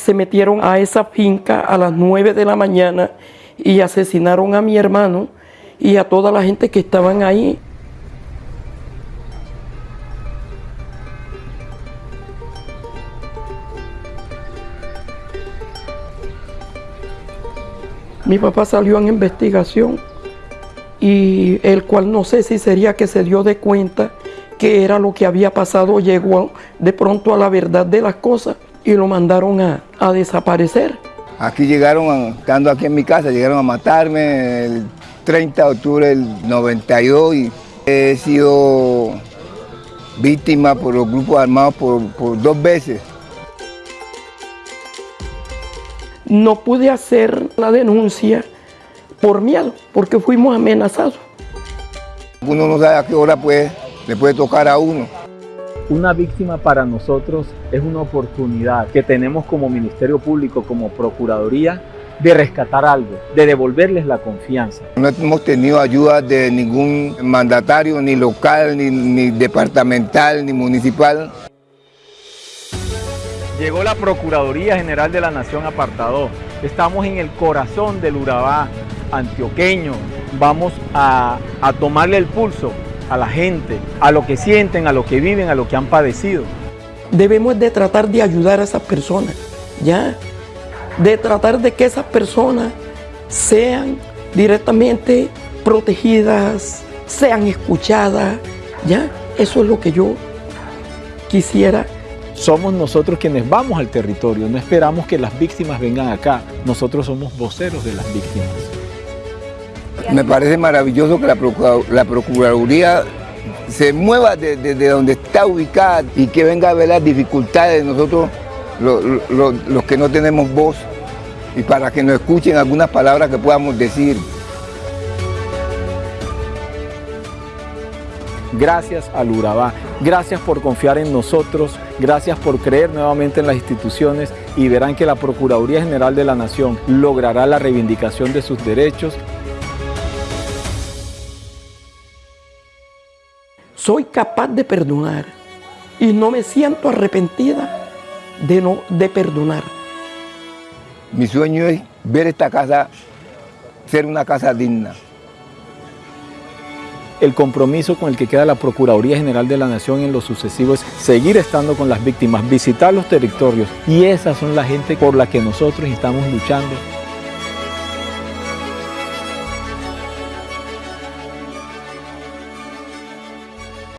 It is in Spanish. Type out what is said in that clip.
se metieron a esa finca a las 9 de la mañana y asesinaron a mi hermano y a toda la gente que estaban ahí. Mi papá salió en investigación y el cual no sé si sería que se dio de cuenta que era lo que había pasado, llegó de pronto a la verdad de las cosas y lo mandaron a, a desaparecer. Aquí llegaron, estando aquí en mi casa, llegaron a matarme el 30 de octubre del 92 y he sido víctima por los grupos armados por, por dos veces. No pude hacer la denuncia por miedo, porque fuimos amenazados. Uno no sabe a qué hora puede, le puede tocar a uno. Una víctima para nosotros es una oportunidad que tenemos como Ministerio Público, como Procuraduría, de rescatar algo, de devolverles la confianza. No hemos tenido ayuda de ningún mandatario, ni local, ni, ni departamental, ni municipal. Llegó la Procuraduría General de la Nación Apartado. Estamos en el corazón del Urabá antioqueño. Vamos a, a tomarle el pulso a la gente, a lo que sienten, a lo que viven, a lo que han padecido. Debemos de tratar de ayudar a esas personas, ¿ya? De tratar de que esas personas sean directamente protegidas, sean escuchadas, ¿ya? Eso es lo que yo quisiera. Somos nosotros quienes vamos al territorio, no esperamos que las víctimas vengan acá, nosotros somos voceros de las víctimas. Me parece maravilloso que la, la Procuraduría se mueva desde de, donde está ubicada y que venga a ver las dificultades de nosotros, lo- los que no tenemos voz, y para que nos escuchen algunas palabras que podamos decir. Gracias al Urabá, gracias por confiar en nosotros, gracias por creer nuevamente en las instituciones y verán que la Procuraduría General de la Nación logrará la reivindicación de sus derechos Soy capaz de perdonar y no me siento arrepentida de, no, de perdonar. Mi sueño es ver esta casa ser una casa digna. El compromiso con el que queda la Procuraduría General de la Nación en lo sucesivo es seguir estando con las víctimas, visitar los territorios y esas son la gente por la que nosotros estamos luchando